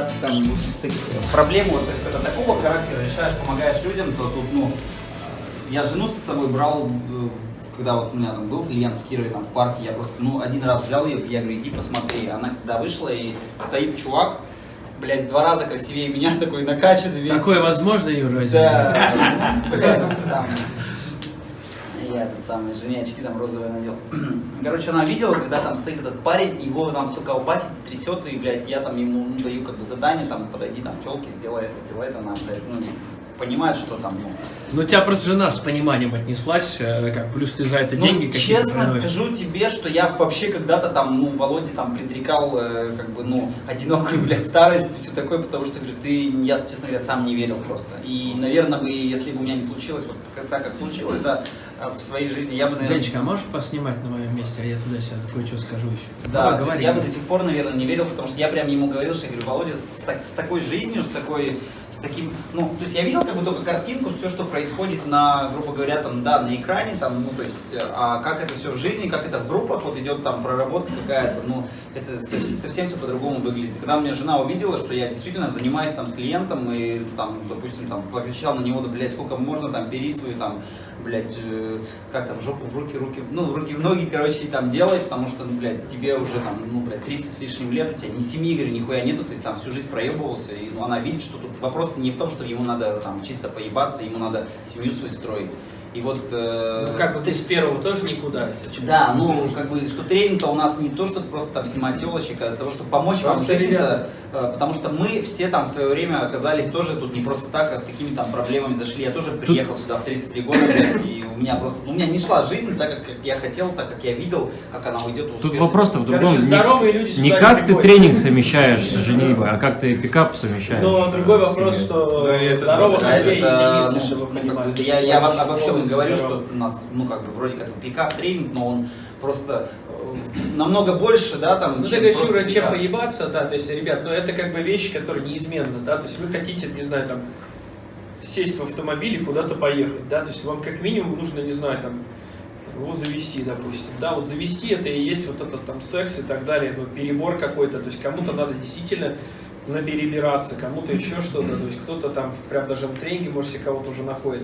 когда ты там ты, проблему вот, это такого характера решаешь, помогаешь людям, то тут, ну, я жену с собой брал, э, когда вот у меня там был клиент в Кирове, там в парке, я просто, ну, один раз взял ее, я говорю, иди посмотри. Она когда вышла, и стоит чувак, блядь, в два раза красивее меня, такой накачанный весь. Такое возможно, Юра? Да. Самый, жене очки там розовые надел. Короче, она видела, когда там стоит этот парень, его там все колбасит, трясет, и, блядь, я там ему ну, даю как бы задание, там, подойди, там, телки, сделай это, сделай это, она, блядь, ну, понимает, что там, ну, Ну, тебя просто жена с пониманием отнеслась, э, как плюс ты за это Ну, деньги честно скажу тебе, что я вообще когда-то там, ну, Володе там предрекал, э, как бы, ну, одинокую, блядь, старость и все такое, потому что, говорю, ты, я, честно говоря, сам не верил просто. И, наверное, бы, если бы у меня не случилось, вот так, как случилось, да, в своей жизни, я бы, наверное... Денечка, а можешь поснимать на моем месте, а я туда-сюда кое-что скажу еще? Да, говори. я бы до сих пор, наверное, не верил, потому что я прям ему говорил, что я говорю, Володя, с, так- с такой жизнью, с такой, с таким, ну, то есть я видел как бы только картинку, все, что происходит на, грубо говоря, там, да, на экране, там, ну, то есть, а как это все в жизни, как это в группах, вот идет там проработка какая-то, ну, это со- совсем все по-другому выглядит. Когда у меня жена увидела, что я действительно занимаюсь там с клиентом и там, допустим, там, покричал на него, да, блядь, сколько можно, там, бери свою, там, блядь, э, как там, жопу в руки, руки, ну, руки в ноги, короче, там делай, потому что, ну, блядь, тебе уже там, ну, блядь, 30 с лишним лет, у тебя ни семьи, говорю, нихуя нету, ты там всю жизнь проебывался, и ну, она видит, что тут вопрос не в том, что ему надо там чисто поебаться, ему надо семью свою строить. И вот... э, Ну, как бы ты с первого тоже никуда, если да, ну, как бы, что тренинг-то у нас не то, что просто там снимать телочек, а для того, чтобы помочь вам Просто, жизни, ребята. Э, потому что мы все там в свое время оказались тоже тут не просто так, а с какими там проблемами зашли. Я тоже приехал сюда в 33 года, блядь, и у меня просто, ну, у меня не шла жизнь так, как я хотел, так, как я видел, как она уйдет Тут успешно. вопрос-то в другом. Короче, Не- здоровые люди Не как ты тренинг совмещаешь с женитьбой, а как ты пикап совмещаешь. Но другой с вопрос, что Да, здоровых Да, людей это, единицы, ну, ну, я, я обо, всем говорю, что у нас, ну, как бы, вроде как пикап тренинг, но он просто намного больше, да, там, Ну, чем просто Юра, чем пикап. поебаться, да, то есть, ребят, ну, это как бы вещи, которые неизменны, да, то есть, вы хотите, не знаю, там, сесть в автомобиль и куда-то поехать, да, то есть, вам как минимум нужно, не знаю, там, его завести, допустим, да, вот завести это и есть вот этот там секс и так далее, ну, перебор какой-то, то есть, кому-то надо действительно наперебираться, кому-то еще что-то, то есть, кто-то там, прям даже в тренинге, может, себе кого-то уже находит,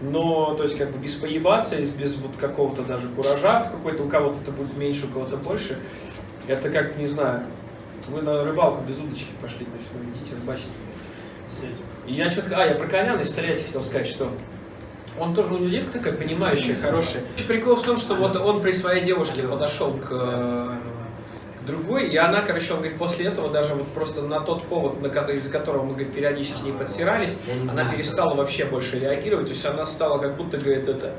но, то есть, как бы без поебаться, без вот какого-то даже куража в какой-то, у кого-то это будет меньше, у кого-то больше, это как, не знаю, вы на рыбалку без удочки пошли, то есть, ну, идите рыбачить. И я что-то, а, я про Коляна из Тольятти хотел сказать, что он тоже, у него девка такая понимающая, хорошая. Прикол в том, что вот он при своей девушке подошел к, э, к другой, и она, короче, он говорит, после этого даже вот просто на тот повод, на, ко- из-за которого мы, говорит, периодически с ней подсирались, она перестала вообще больше реагировать, то есть она стала как будто, говорит, это,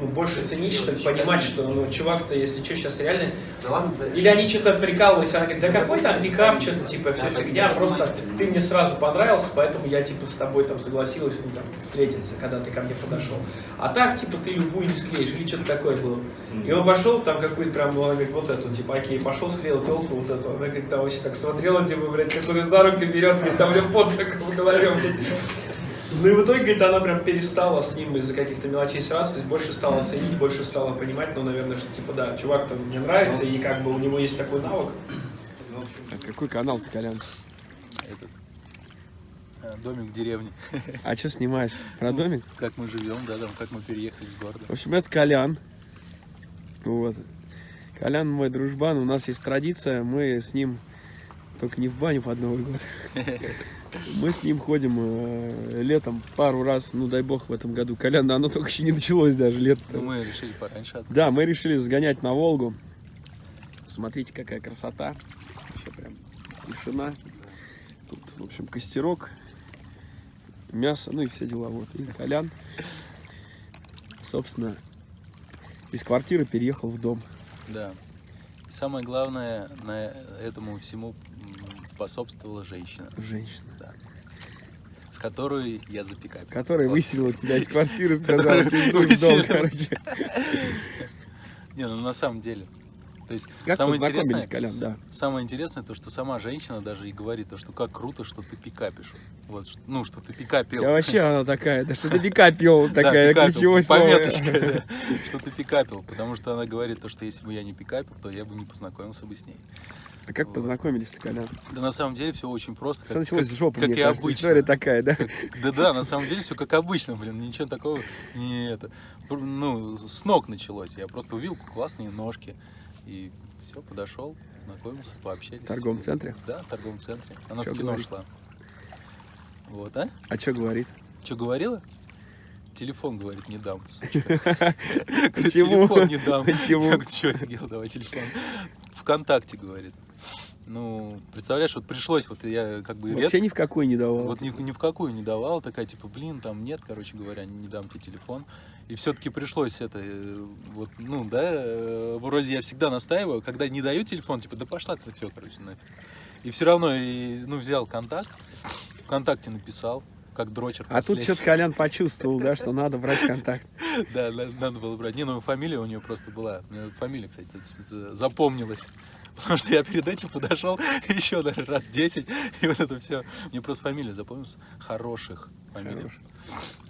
ну, больше ценить, что ли, понимать, что, ну, чувак-то, если что, сейчас реально Да ладно, за- или они что-то прикалывались, она говорит, да какой там пикап, что-то типа все фигня, просто ты мне сразу понравился, поэтому я типа с тобой там согласилась ну, там, встретиться, когда ты ко мне подошел. А так, типа, ты любую не склеишь, или что-то такое было. И он пошел, там какую-то прям, он говорит, вот эту, типа, окей, пошел, склеил телку вот эту. Она говорит, там вообще так смотрела, типа, блядь, который за руки берет, говорит, там мне пот так в голове, блядь. Ну и в итоге, говорит, она прям перестала с ним из-за каких-то мелочей сраться, то есть больше стала ценить, больше стала понимать, ну, наверное, что типа, да, чувак там мне нравится, и как бы у него есть такой навык. А какой канал ты, Колян? Этот, э, домик в деревне. А что снимаешь? Про домик? Как мы живем, да, там, как мы переехали с города. В общем, это Колян. Вот. Колян мой дружбан. У нас есть традиция. Мы с ним только не в баню под Новый год. Мы с ним ходим э, летом пару раз, ну дай бог в этом году. Колян, оно только еще не началось даже лет. Ну, мы решили пораньше открыть. Да, мы решили сгонять на Волгу. Смотрите, какая красота. Вообще прям тишина. Тут, в общем, костерок, мясо, ну и все дела. Вот. И Колян, собственно, из квартиры переехал в дом. Да. И самое главное, на этому всему способствовала женщина, Женщина, да, с которой я запекаю. которая Вот. выселила тебя из квартиры, сказала, ты в дом, короче. Не, ну на самом деле. То есть Как самое интересное, Колян, да. самое интересное то, что сама женщина даже и говорит, то, что как круто, что ты пикапишь. Вот, ну, что ты пикапил. Тебя вообще она такая, да что ты пикапил, Да, такая пикапил, ключевое пометочка, да, что ты пикапил, потому что она говорит то, что если бы я не пикапил, то я бы не познакомился бы с ней. А как Вот. познакомились-то, Колян? Да на самом деле все очень просто. Все началось с жопы, как мне и кажется. обычно. История такая, да? Да да, на самом деле все как обычно, блин, ничего такого не это. Ну, с ног началось. Я просто увидел классные ножки. И все, подошел, знакомился, пообщались. В торговом центре? Да, в торговом центре. Она Чё в кино говорит? шла. Вот, а? А что говорит? Что говорила? Телефон, говорит, не дам. Почему? Телефон не дам. Почему? Что офигел, давай телефон. Вконтакте, говорит. Ну, представляешь, вот пришлось, вот я как бы Вообще ни в какой не давал. вот ни, ни в какую не давал, такая типа, блин, там нет, короче говоря, не дам тебе телефон. И все-таки пришлось это, э, вот, ну, да, э, вроде я всегда настаиваю, когда не даю телефон, типа, да пошла ты все, короче, нафиг. И все равно, и, ну, взял контакт, ВКонтакте написал, как дрочер А тут что-то Колян почувствовал, да, что надо брать контакт. Да, на- надо было брать. Не, ну фамилия у нее просто была. Мне фамилия, кстати, за- запомнилась. Потому что я перед этим подошел еще, наверное, раз 10, и вот это все. Мне просто фамилия запомнилась. Хороших фамилий. Хороших.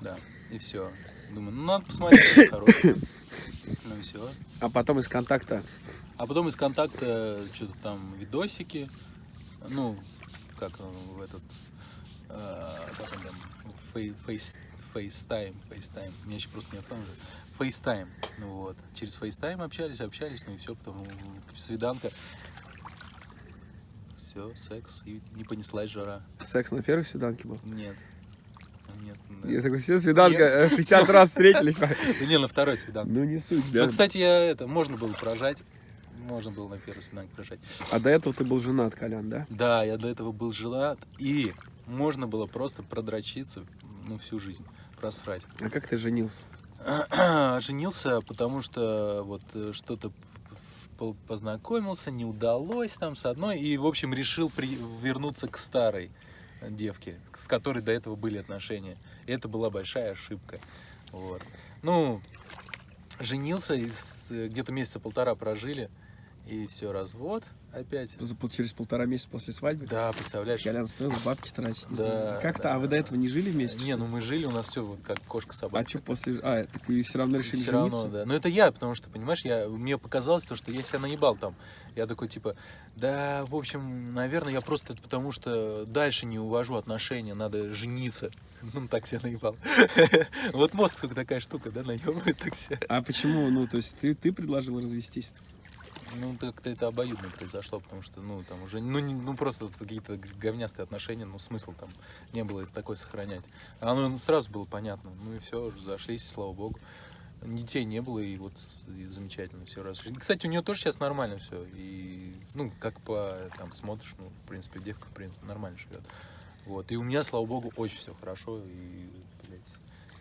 Да, и все. Думаю, ну надо посмотреть, какие хорошие. Ну и все. А потом из контакта А потом из контакта что-то там видосики. Ну, как он в этот... э, как он там? Фей- Face, FaceTime, FaceTime. Меня еще просто не помню. FaceTime. Ну вот. Через FaceTime общались, общались, ну и все, потом свиданка. Все, секс, и не понеслась жара. секс на первой свиданке был. Нет. Нет. да. Я такой, все, свиданка, Нет. э, 60 раз встретились. Не, на второй свиданке. Ну не суть, да. Ну, кстати, я это, можно было прожать. Можно было на первой свиданке прожать. А до этого ты был женат, Колян, да? Да, я до этого был женат, и можно было просто продрочиться, ну, всю жизнь, просрать. А как ты женился? Женился, потому что вот э, что-то по- познакомился, не удалось там с одной, и, в общем, решил при- вернуться к старой девке, с которой до этого были отношения. И это была большая ошибка. Вот. Ну, женился, с- где-то месяца полтора прожили, и все, развод опять. Через полтора месяца после свадьбы? Да, представляешь? Колян стоило бабки тратить. Да. Как-то, да, а вы до этого не жили вместе? Не, ну мы жили, у нас все вот как кошка-собака. А что после... А, так вы все равно решили Все жениться? равно, да. Но это я, потому что, понимаешь, я, мне показалось то, что я себя наебал там. Я такой, типа, да, в общем, наверное, я просто это потому что дальше не увожу отношения, надо жениться. Ну, так себя наебал. Вот мозг, сука, такая штука, да, наебывает так себя. А почему, ну, то есть ты, ты предложил развестись? Ну, как-то это обоюдно произошло, потому что, ну, там уже, ну, не- ну просто какие-то говнястые отношения, ну, смысл там не было такой сохранять. А Оно сразу было понятно. Ну и все, зашлись, слава богу. Детей не было, и вот и замечательно все раз. Кстати, у нее тоже сейчас нормально все. И, ну, как по там смотришь, ну, в принципе, девка, в принципе, нормально живет. Вот. И у меня, слава богу, очень все хорошо. И, блядь,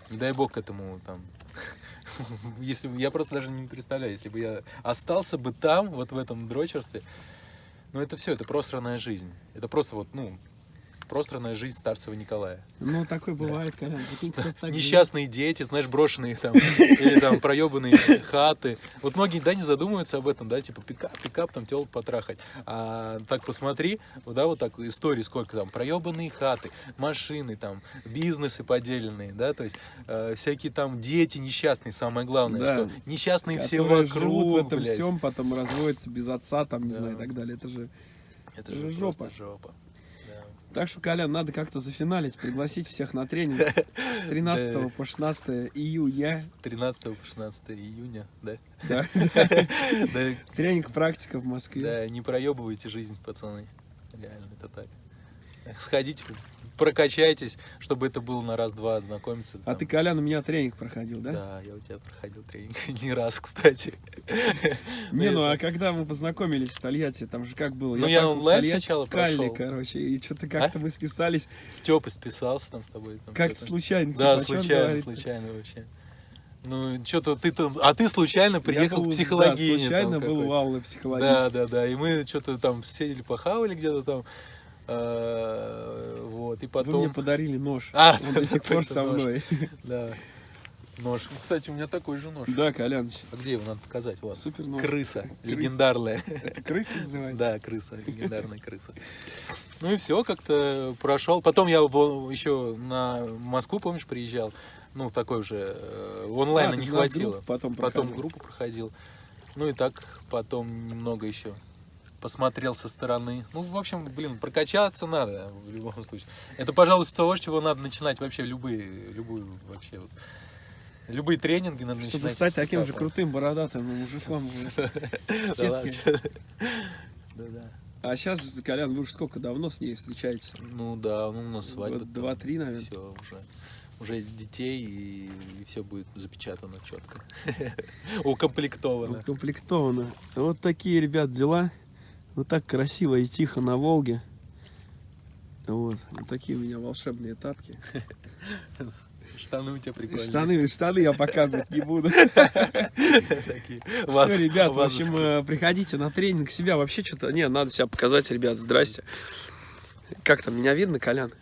не дай бог к этому там. Если я просто даже не представляю, если бы я остался бы там, вот в этом дрочерстве, ну это все, это просранная жизнь. Это просто вот, ну, просранная жизнь старцева Николая. Ну, такое бывает, живет. Несчастные дети, знаешь, брошенные там, или там проебанные хаты. Вот многие, да, не задумываются об этом, да, типа пикап, пикап, там телок потрахать. А так посмотри, вот, да, вот так истории сколько там, проебанные хаты, машины там, бизнесы поделенные, да, то есть э, всякие там дети несчастные, самое главное, Да. что несчастные все вокруг, живут в этом блядь. всем, потом разводятся без отца, там, не Да. знаю, и так далее. Это же... Это это же жопа. Так что, Колян, надо как-то зафиналить, пригласить всех на тренинг с 13 Да. по 16 июня. С 13 по 16 июня, да? Да. Да, Тренинг практика в Москве. Да, не проебывайте жизнь, пацаны. Реально, это так. Сходите, прокачайтесь, чтобы это было на раз-два знакомиться. А там. ты, Колян, у меня тренинг проходил, да? Да, я у тебя проходил тренинг не раз, кстати. Не, ну а когда мы познакомились в Тольятти, там же как было? Ну, я онлайн сначала прошел. короче, и что-то как-то мы списались С Тёпой списался там с тобой. как-то случайно. Да, типа, случайно, случайно вообще. Ну, что-то ты там... А ты случайно приехал был, в Да, психологию. случайно был у Аллы психологии. Да, да, да. И мы что-то там сидели, похавали где-то там. Э, Вот, и Вы потом... мне подарили нож. А, Он до сих пор со мной. Да. Нож. Кстати, у меня такой же нож. Да, Коляныч, А где его надо показать? Вас? супер нож. Крыса. Легендарная. Это крыса называется? Да, крыса. Легендарная крыса. Ну и все, как-то прошел. Потом я еще на Москву, помнишь, приезжал. Ну, такой уже э, онлайна А, не хватило. группу потом Потом проходил. группу проходил. Ну и так потом немного еще посмотрел со стороны. Ну, в общем, блин, прокачаться надо в любом случае. Это, пожалуй, с того, с чего надо начинать вообще любые, любую вообще вот, любые тренинги надо Чтобы начинать. стать с таким же крутым бородатым мужиком. Да-да. А сейчас, Колян, вы уже сколько давно с ней встречаетесь? Ну да, ну у нас свадьба. Два-три, наверное. Все уже. Уже детей и, все будет запечатано четко. Укомплектовано. Укомплектовано. Вот такие, ребят, дела. Вот так красиво и тихо на Волге. Вот, вот такие у меня волшебные тапки. Штаны у тебя прикольные. Штаны, штаны я показывать не буду. Вас- Все, ребят, в общем, э, приходите на тренинг себя. Вообще что-то... Не, надо себя показать, ребят. Здрасте. Как там, меня видно, Колян?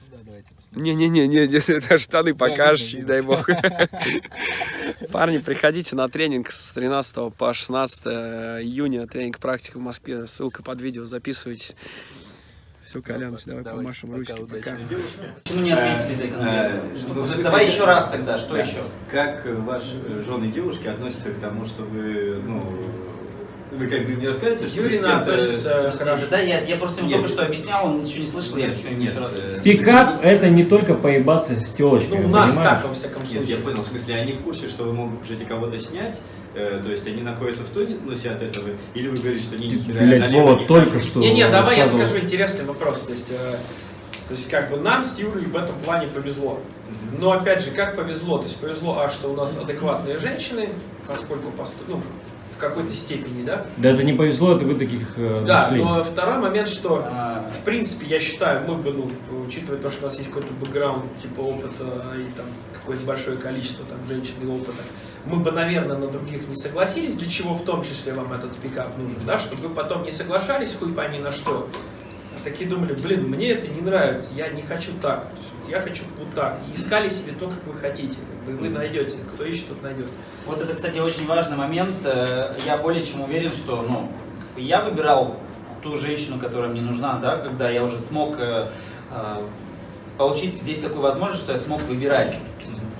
Не-не-не, не, не, это штаны покажешь, не дай бог. Парни, приходите на тренинг с 13 по 16 июня. Тренинг практика в Москве. Ссылка под видео, записывайтесь. Все, Колян, давай помашем пока, ручки. удачи. Пока. Почему не ответили за Э, ну, Давай еще раз тогда, что Да. еще? Как ваши жены и девушки относятся к тому, что вы, ну, вы как бы не рассказываете, что кем-то- относится хорошо. Да, я, я просто ему Нет. только что объяснял, он ничего не слышал, я Нет, еще раз. э, Пикап это не только поебаться с телочками, Ну, у нас понимаешь? так, во всяком Нет, случае. я понял, в смысле, они в курсе, что вы можете кого-то снять, э, то есть они находятся в тонусе от этого, или вы говорите, что не Ты, нихера блядь, налево Вова не только что Не-не, давай я скажу интересный вопрос. То есть, э, то есть как бы нам с Юрой в этом плане повезло. Но опять же, как повезло? То есть повезло, а, что у нас адекватные женщины, поскольку ну, какой-то степени, да? Да это не повезло, это вы таких э, Да, нашли. но второй момент, что А, в принципе, я считаю, мы бы, ну, учитывая то, что у нас есть какой-то бэкграунд, типа опыта и там какое-то большое количество там женщин и опыта, мы бы, наверное, на других не согласились, для чего в том числе вам этот пикап нужен, да, чтобы вы потом не соглашались, хуй пойми на что. А такие думали, блин, мне это не нравится, я не хочу так, То есть я хочу вот так. И искали себе то, как вы хотите, как бы, и вы найдете, кто ищет, тот найдет. Вот это, кстати, очень важный момент. Э, Я более чем уверен, что ну, я выбирал ту женщину, которая мне нужна, да, когда я уже смог э, э, получить здесь такую возможность, что я смог выбирать.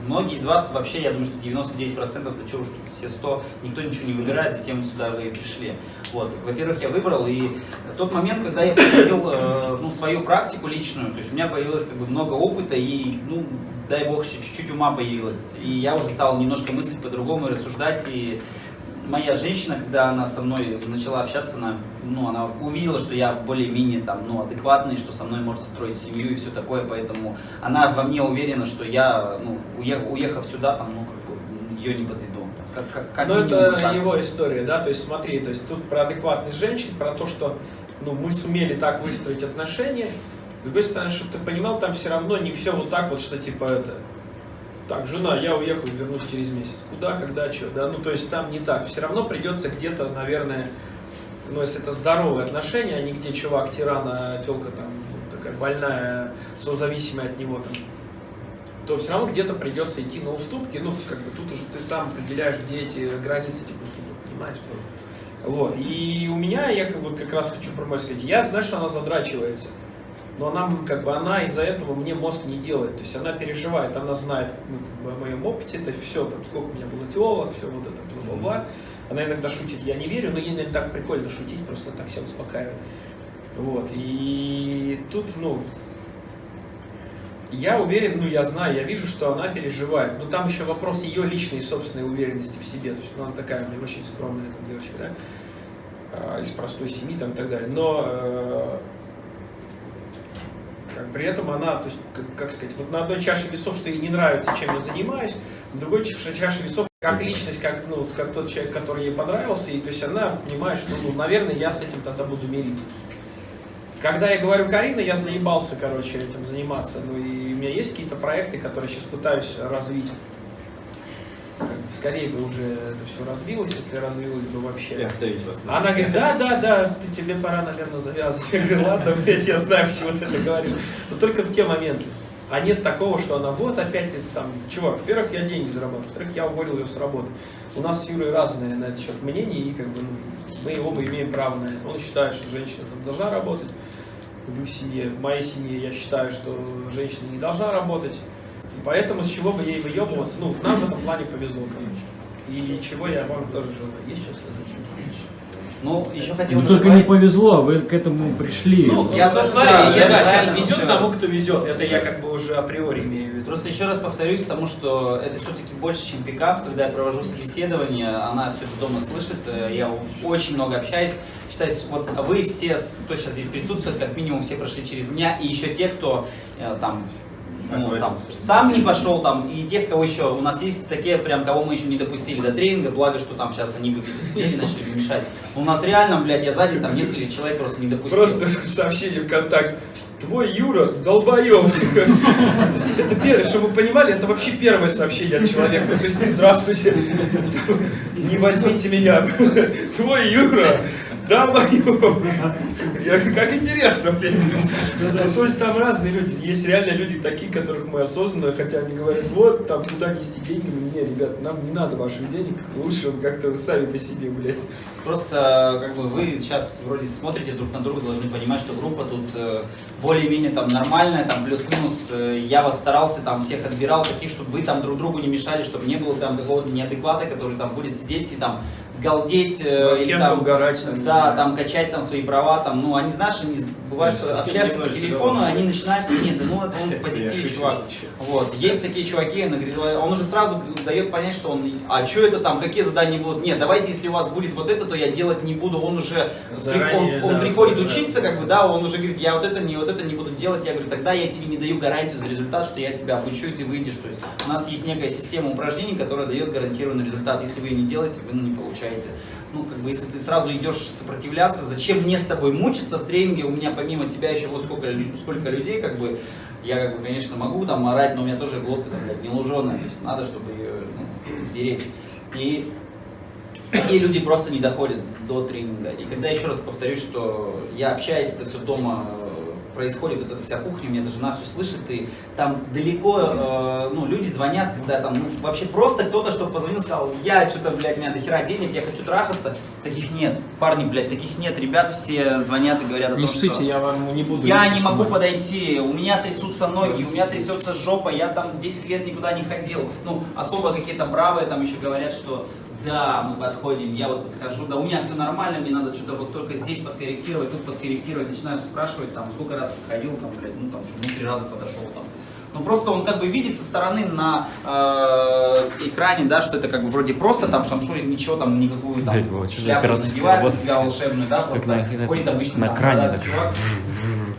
Многие из вас вообще, я думаю, что 99%, да что уж тут все 100, никто ничего не выбирает, затем сюда вы пришли. Вот. Во-первых, я выбрал, и тот момент, когда я проходил э, ну, свою практику личную, то есть у меня появилось как бы много опыта, и, ну, дай бог, чуть-чуть ума появилось. И я уже стал немножко мыслить по-другому, рассуждать, и моя женщина, когда она со мной начала общаться, она, ну, она увидела, что я более-менее там, ну, адекватный, что со мной можно строить семью и все такое, поэтому она во мне уверена, что я, ну, уе- уехав сюда, там, ну, как бы, ее не подведу. Как, как, как Но минимум это так. его история, да, то есть смотри, то есть тут про адекватность женщин, про то, что ну, мы сумели так выстроить отношения, с другой стороны, чтобы ты понимал, там все равно не все вот так вот, что типа это, так, жена, я уехал, вернусь через месяц, куда, когда, что, да, ну то есть там не так, все равно придется где-то, наверное, ну если это здоровые отношения, а не где чувак тиран, а телка там такая больная, созависимая от него там, то все равно где-то придется идти на уступки. Ну, как бы тут уже ты сам определяешь, где эти границы этих уступок, понимаешь? Вот. И у меня, я как, вот как раз хочу про мать сказать, я знаю, что она задрачивается. Но она, как бы, она из-за этого мне мозг не делает. То есть она переживает, она знает ну, как бы, о моем опыте, это все, там, сколько у меня было теолог, все вот это, бла-бла-бла. Она иногда шутит, я не верю, но ей, наверное, так прикольно шутить, просто так себя успокаивает. Вот. И тут, ну, я уверен, ну я знаю, я вижу, что она переживает. Но там еще вопрос ее личной собственной уверенности в себе. То есть ну, она такая, мне очень скромная эта девочка, да, а, из простой семьи там и так далее. Но э, при этом она, то есть, как, как сказать, вот на одной чаше весов, что ей не нравится, чем я занимаюсь, на другой чаше, весов, как личность, как, ну, как тот человек, который ей понравился, и то есть она понимает, что, ну, наверное, я с этим тогда буду мириться. Когда я говорю Карина, я заебался, короче, этим заниматься. Ну и у меня есть какие-то проекты, которые сейчас пытаюсь развить. Скорее бы уже это все развилось, если развилось бы И вообще. оставить вас. Она говорит, да, да, да, ты, тебе пора, наверное, завязывать. Я говорю, ладно, блядь, я знаю, почему ты это говоришь. Но только в те моменты. А нет такого, что она вот опять там, чувак, во-первых, я деньги заработал, во-вторых, я уволил ее с работы. У нас с Юрой разные на этот счет мнения, и как бы ну, мы оба имеем право на это. Он считает, что женщина там должна работать в их семье. В моей семье я считаю, что женщина не должна работать. Поэтому с чего бы ей выебываться? Ну, нам в этом плане повезло, конечно. И чего я вам тоже желаю. Есть что сказать? Ну, еще хотел Ну, только не повезло, вы к этому пришли. Ну, я тоже Смотри, да, я, да, сейчас везет всё. тому, кто везет. Это я как бы уже априори имею в виду. Просто еще раз повторюсь, потому что это все-таки больше, чем пикап. Когда я провожу собеседование, она все это дома слышит. э, Я очень много общаюсь. Считаю, вот вы все, кто сейчас здесь присутствует, как минимум все прошли через меня. И еще те, кто э, там, ну, там сам не пошел там, и тех, кого еще. У нас есть такие, прям, кого мы еще не допустили до тренинга, благо, что там сейчас они где-то сидели, начали мешать. Но у нас реально, блядь, я сзади там несколько человек просто не допустил. Просто сообщение ВКонтакте. Твой Юра долбоеб. Это первое, чтобы вы понимали, это вообще первое сообщение от человека. То есть не здравствуйте, не возьмите меня. Твой Юра долбоеб. Я говорю, как интересно. Ну, То есть там разные люди. Есть реально люди такие, которых мы осознанно, хотя они говорят, вот, там, куда нести деньги. Мы, Не, ребят, нам не надо ваших денег. Лучше как-то сами по себе, блядь. Просто как бы вы сейчас вроде смотрите друг на друга, должны понимать, что группа тут э, более-менее там нормальная, там плюс-минус. э, я вас старался там всех отбирал таких, чтобы вы там друг другу не мешали, чтобы не было там какого-то неадеквата, который там будет сидеть и там галдеть, э, или там, угорать, там, да, там качать там свои права, там, ну они знаешь, они бывает, что общаешься по телефону, да. они начинают, нет, да ну это он в Я позитиве, шучу, чувак. Вот, есть такие чуваки, он уже сразу дает понять, что он, а что это там, какие задания будут? Нет, давайте, если у вас будет вот это, то я делать не буду. Он уже, Заранее, он, он да, приходит заранее. учиться, как бы, да, он уже говорит, я вот это не, вот это не буду делать. Я говорю, тогда я тебе не даю гарантию за результат, что я тебя обучу, и ты выйдешь. То есть у нас есть некая система упражнений, которая дает гарантированный результат. Если вы ее не делаете, вы не получаете. Ну, как бы, если ты сразу идешь сопротивляться, зачем мне с тобой мучиться в тренинге? У меня помимо тебя еще вот сколько, сколько людей, как бы, я, как бы, конечно, могу там орать, но у меня тоже глотка, там, блядь, не луженая. То есть надо, чтобы ее ну, беречь. И такие люди просто не доходят до тренинга. И когда еще раз повторюсь, что я общаюсь, это все дома происходит, вот эта вся кухня, у меня эта жена все слышит, и там далеко, э, ну, люди звонят, когда там, ну, вообще просто кто-то, чтобы позвонил, сказал, я что-то, блядь, у меня до хера денег, я хочу трахаться, таких нет, парни, блядь, таких нет, ребят все звонят и говорят о том, ссыте, что... я вам не буду. Я не могу подойти, у меня трясутся ноги, у меня трясется жопа, я там 10 лет никуда не ходил. Ну, особо какие-то бравые там еще говорят, что да, мы подходим, я вот подхожу, да у меня все нормально, мне надо что-то вот только здесь подкорректировать, тут подкорректировать, начинают спрашивать, там, сколько раз подходил, там, блядь, ну, там, ну, три раза подошел, там. Ну, просто он как бы видит со стороны на э, экране, да, что это как бы вроде просто там шамшурин, ничего там, никакую там за шляпу надевает на себя волшебную, да, просто на- ходит обычно на там, кране да, чувак,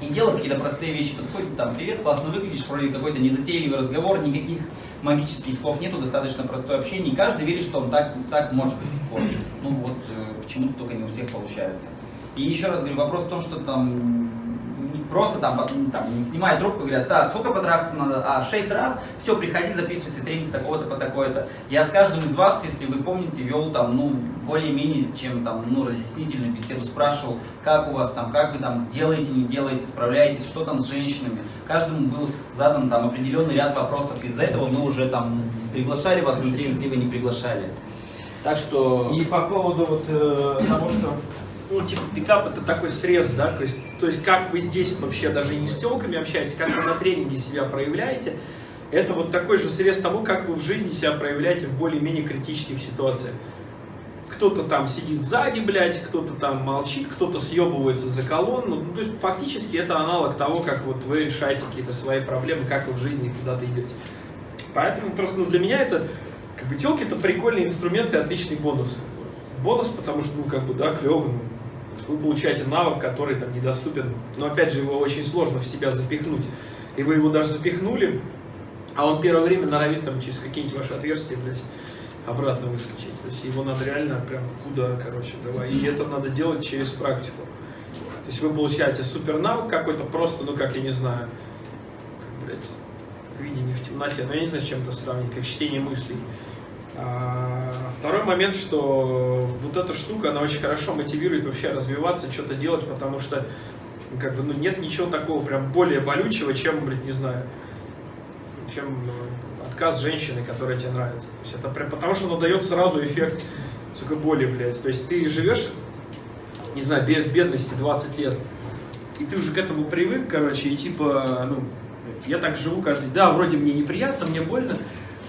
и делает какие-то простые вещи, подходит там, привет, классно выглядишь, вроде какой-то незатейливый разговор, никаких магических слов нету, достаточно простое общение, и каждый верит, что он так, так может до сих пор. Ну вот, э, почему-то только не у всех получается. И еще раз говорю, вопрос в том, что там просто там, там снимают трубку, говорят, так, сколько потрахаться надо? А, шесть раз, все, приходи, записывайся, тренинг с такого-то по такое-то. Я с каждым из вас, если вы помните, вел там, ну, более-менее, чем там, ну, разъяснительную беседу, спрашивал, как у вас там, как вы там делаете, не делаете, справляетесь, что там с женщинами. Каждому был задан там определенный ряд вопросов. Из этого мы уже там приглашали вас на тренинг, либо не приглашали. Так что... И по поводу вот э, того, что ну, типа, пикап это такой срез, да, то есть, то есть как вы здесь вообще даже не с телками общаетесь, как вы на тренинге себя проявляете, это вот такой же срез того, как вы в жизни себя проявляете в более-менее критических ситуациях. Кто-то там сидит сзади, блядь, кто-то там молчит, кто-то съебывается за колонну. Ну, то есть фактически это аналог того, как вот вы решаете какие-то свои проблемы, как вы в жизни куда-то идете. Поэтому просто ну, для меня это как бы телки это прикольный инструмент и отличный бонус. Бонус, потому что, ну, как бы, да, клевый. Ну, вы получаете навык, который там недоступен. Но опять же, его очень сложно в себя запихнуть. И вы его даже запихнули, а он первое время норовит там через какие-нибудь ваши отверстия, блядь, обратно выскочить. То есть его надо реально прям куда, короче, давай. И это надо делать через практику. То есть вы получаете супер навык какой-то просто, ну как я не знаю, блядь, видение в темноте, но я не знаю, с чем это сравнить, как чтение мыслей. Второй момент, что вот эта штука, она очень хорошо мотивирует вообще развиваться, что-то делать, потому что как бы, ну, нет ничего такого прям более болючего, чем, блядь, не знаю, чем э, отказ женщины, которая тебе нравится. То есть это прям потому, что оно дает сразу эффект, сука, боли, блядь. То есть ты живешь, не знаю, в бедности 20 лет, и ты уже к этому привык, короче, и типа, ну, блядь, я так живу каждый день. Да, вроде мне неприятно, мне больно,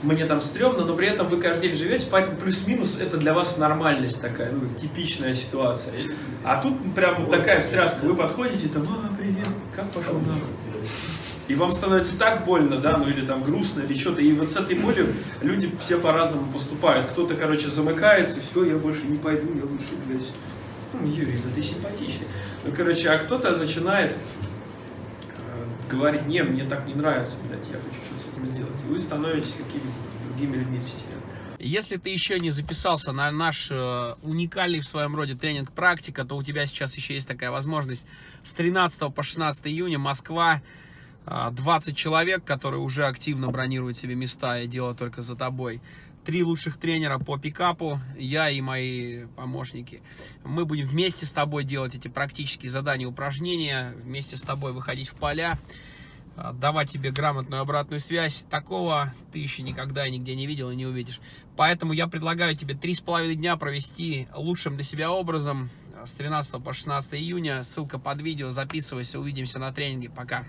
мне там стрёмно, но при этом вы каждый день живете, поэтому плюс-минус это для вас нормальность такая, ну, типичная ситуация. А тут прям вот такая встряска, вы подходите, там, а, привет, как пошел нахуй? И вам становится так больно, да, ну или там грустно, или что-то. И вот с этой болью люди все по-разному поступают. Кто-то, короче, замыкается, все, я больше не пойду, я лучше, блядь. Ну, Юрий, да ты симпатичный. Ну, короче, а кто-то начинает э, говорить, не, мне так не нравится, блядь, я хочу этим сделать. И вы становитесь какими-то другими людьми постепенно. Если ты еще не записался на наш э, уникальный в своем роде тренинг «Практика», то у тебя сейчас еще есть такая возможность. С 13 по 16 июня Москва, э, 20 человек, которые уже активно бронируют себе места и дело только за тобой. Три лучших тренера по пикапу, я и мои помощники. Мы будем вместе с тобой делать эти практические задания, упражнения, вместе с тобой выходить в поля, давать тебе грамотную обратную связь. Такого ты еще никогда и нигде не видел и не увидишь. Поэтому я предлагаю тебе три с половиной дня провести лучшим для себя образом а, с 13 по 16 июня. Ссылка под видео. Записывайся. Увидимся на тренинге. Пока.